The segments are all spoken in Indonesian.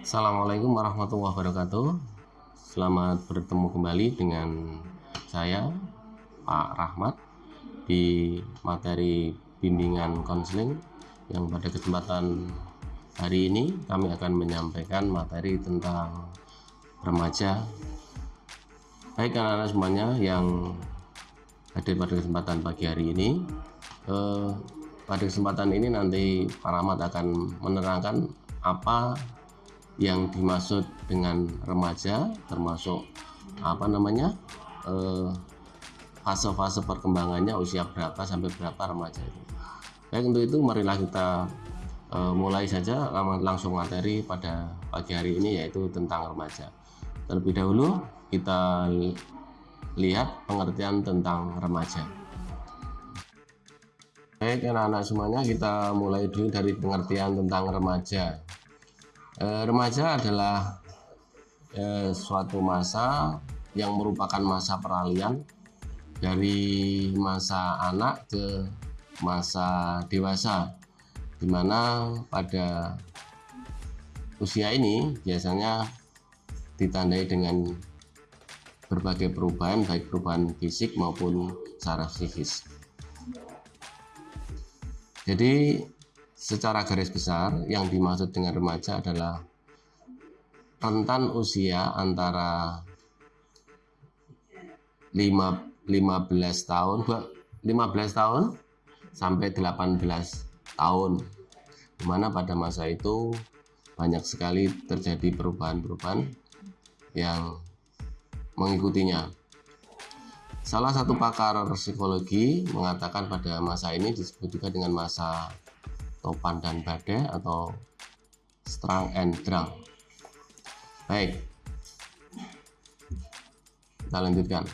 Assalamualaikum warahmatullahi wabarakatuh. Selamat bertemu kembali dengan saya Pak Rahmat di materi bimbingan konseling yang pada kesempatan hari ini kami akan menyampaikan materi tentang remaja. Baik anak-anak semuanya yang hadir pada kesempatan pagi hari ini eh, pada kesempatan ini nanti Pak Rahmat akan menerangkan apa yang dimaksud dengan remaja termasuk apa namanya eh, fase-fase perkembangannya usia berapa sampai berapa remaja itu. Baik untuk itu marilah kita eh, mulai saja langsung materi pada pagi hari ini yaitu tentang remaja. Terlebih dahulu kita lihat pengertian tentang remaja. Baik anak-anak semuanya kita mulai dulu dari pengertian tentang remaja. E, remaja adalah e, suatu masa yang merupakan masa peralihan dari masa anak ke masa dewasa di mana pada usia ini biasanya ditandai dengan berbagai perubahan baik perubahan fisik maupun secara psikis. Jadi secara garis besar yang dimaksud dengan remaja adalah rentan usia antara 5, 15 tahun 15 tahun sampai 18 tahun. Di mana pada masa itu banyak sekali terjadi perubahan-perubahan yang mengikutinya. Salah satu pakar psikologi mengatakan pada masa ini disebut juga dengan masa topan dan badai atau strong and drunk. Baik, kita lanjutkan.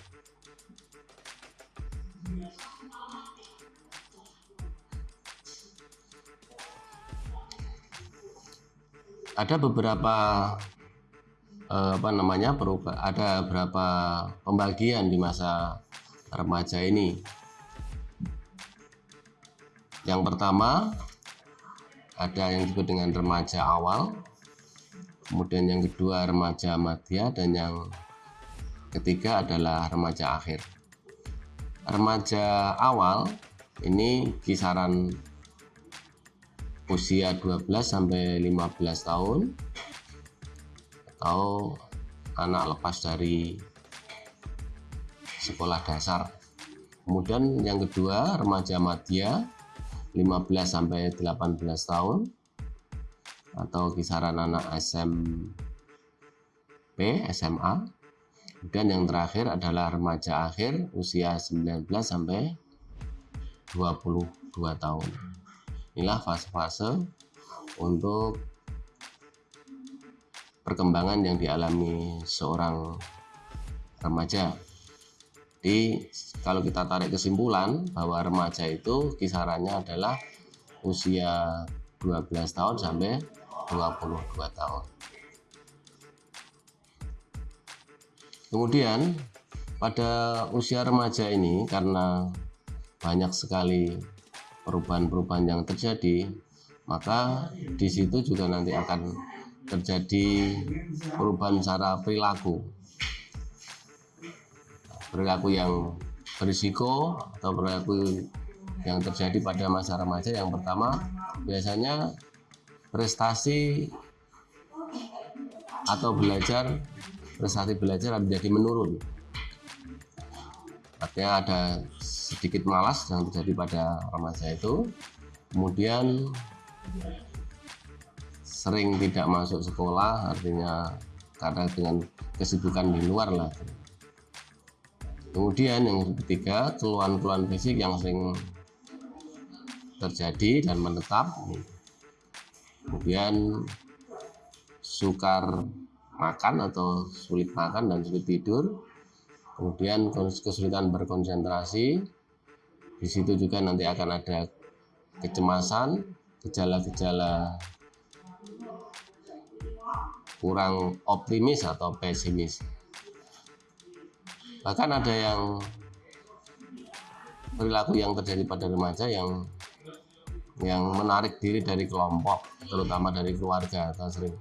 Ada beberapa eh, apa namanya berubah ada berapa pembagian di masa remaja ini yang pertama ada yang disebut dengan remaja awal kemudian yang kedua remaja madya dan yang ketiga adalah remaja akhir. Remaja awal ini kisaran usia 12 sampai 15 tahun atau anak lepas dari sekolah dasar. Kemudian yang kedua remaja madya 15 sampai 18 tahun atau kisaran anak SMP SMA dan yang terakhir adalah remaja akhir usia 19 sampai 22 tahun. Inilah fase-fase untuk perkembangan yang dialami seorang remaja jadi kalau kita tarik kesimpulan bahwa remaja itu kisarannya adalah usia 12 tahun sampai 22 tahun. Kemudian pada usia remaja ini karena banyak sekali perubahan-perubahan yang terjadi, maka di situ juga nanti akan terjadi perubahan secara perilaku perilaku yang berisiko atau perilaku yang terjadi pada masa remaja yang pertama biasanya prestasi atau belajar prestasi belajar menjadi menurun. Artinya ada sedikit malas yang terjadi pada remaja itu. Kemudian sering tidak masuk sekolah artinya karena dengan kesibukan di luar lah kemudian yang ketiga keluhan-keluhan fisik yang sering terjadi dan menetap. Kemudian sukar makan atau sulit makan dan sulit tidur. Kemudian kesulitan berkonsentrasi. Di situ juga nanti akan ada kecemasan gejala-gejala kurang optimis atau pesimis bahkan ada yang perilaku yang terjadi pada remaja yang yang menarik diri dari kelompok terutama dari keluarga atau sering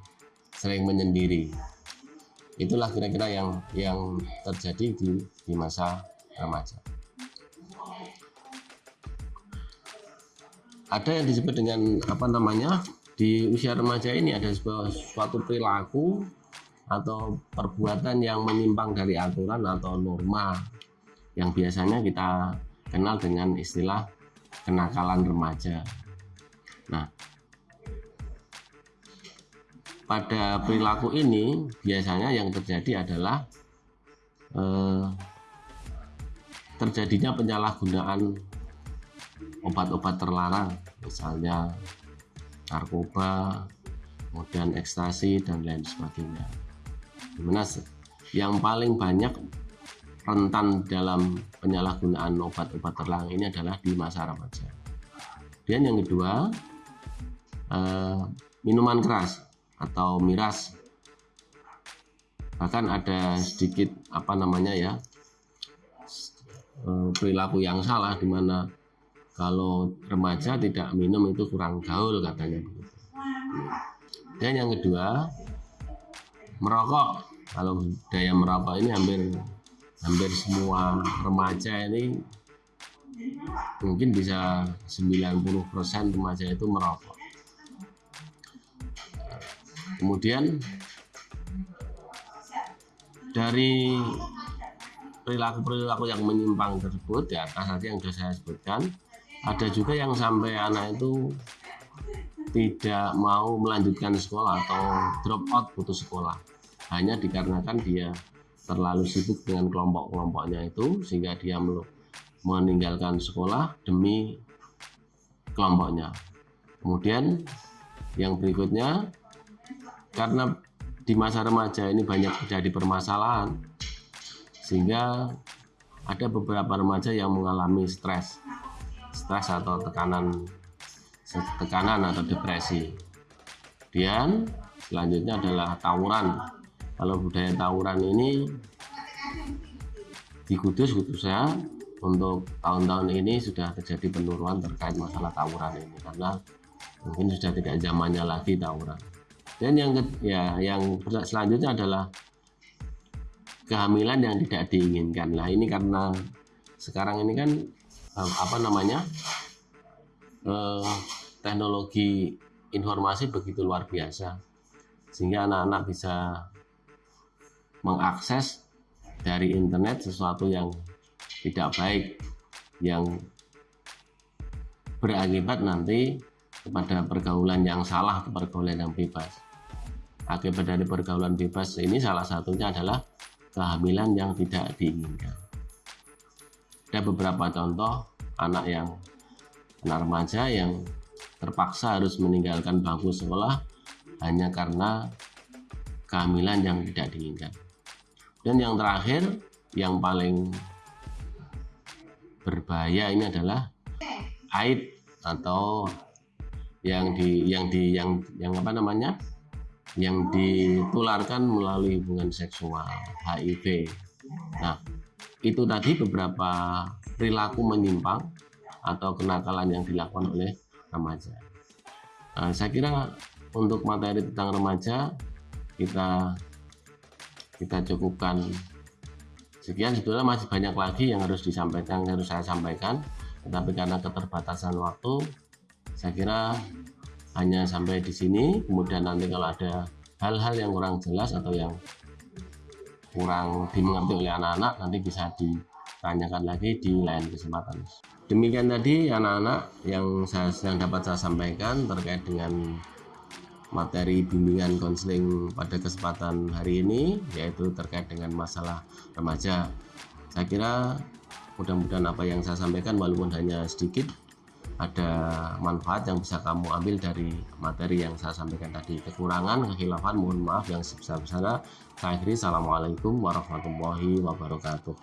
sering menyendiri. Itulah kira-kira yang yang terjadi di di masa remaja. Ada yang disebut dengan apa namanya di usia remaja ini ada sebuah suatu perilaku atau perbuatan yang menyimpang dari aturan atau norma yang biasanya kita kenal dengan istilah kenakalan remaja. Nah, pada perilaku ini biasanya yang terjadi adalah eh, terjadinya penyalahgunaan obat-obat terlarang, misalnya narkoba, kemudian ekstasi dan lain sebagainya di mana yang paling banyak rentan dalam penyalahgunaan obat-obat terlarang ini adalah di masa remaja. Dan yang kedua, eh, minuman keras atau miras. Bahkan ada sedikit apa namanya ya eh, perilaku yang salah di mana kalau remaja tidak minum itu kurang gaul katanya. Dan yang kedua, merokok. Kalau budaya merokok ini hampir hampir semua remaja ini mungkin bisa 90% remaja itu merokok. Kemudian dari perilaku-perilaku yang menyimpang tersebut di atas tadi yang sudah saya sebutkan ada juga yang sampai anak itu tidak mau melanjutkan sekolah atau drop out putus sekolah. Hanya dikarenakan dia terlalu sibuk dengan kelompok-kelompoknya itu sehingga dia meninggalkan sekolah demi kelompoknya. Kemudian yang berikutnya karena di masa remaja ini banyak terjadi permasalahan sehingga ada beberapa remaja yang mengalami stres stres atau tekanan tekanan atau depresi. Kemudian selanjutnya adalah tawuran. Kalau budaya tawuran ini di Kudus khususnya untuk tahun-tahun ini sudah terjadi penurunan terkait masalah tawuran ini karena mungkin sudah tidak zamannya lagi tawuran. Dan yang ya yang selanjutnya adalah kehamilan yang tidak diinginkan. Nah ini karena sekarang ini kan eh, apa namanya eh, teknologi informasi begitu luar biasa sehingga anak-anak bisa mengakses dari internet sesuatu yang tidak baik yang berakibat nanti kepada pergaulan yang salah pergaulan yang bebas. Akibat dari pergaulan bebas ini salah satunya adalah kehamilan yang tidak diinginkan. Ada beberapa contoh anak yang anak remaja yang terpaksa harus meninggalkan bangku sekolah hanya karena kehamilan yang tidak diinginkan. Dan yang terakhir, yang paling berbahaya ini adalah aid atau yang di yang di yang yang apa namanya? yang ditularkan melalui hubungan seksual HIV. Nah, itu tadi beberapa perilaku menyimpang atau kenakalan yang dilakukan oleh remaja. Nah, saya kira untuk materi tentang remaja kita kita cukupkan sekian. Sebetulnya masih banyak lagi yang harus disampaikan yang harus saya sampaikan. Tetapi karena keterbatasan waktu saya kira hanya sampai di sini. Kemudian nanti kalau ada hal-hal yang kurang jelas atau yang kurang dimengerti oleh anak-anak nanti bisa ditanyakan lagi di lain kesempatan demikian tadi anak-anak yang saya yang dapat saya sampaikan terkait dengan materi bimbingan konseling pada kesempatan hari ini yaitu terkait dengan masalah remaja. Saya kira mudah-mudahan apa yang saya sampaikan walaupun hanya sedikit ada manfaat yang bisa kamu ambil dari materi yang saya sampaikan tadi. Kekurangan kehilafan mohon maaf yang sebesar-besarnya. Saya akhiri assalamualaikum warahmatullahi wabarakatuh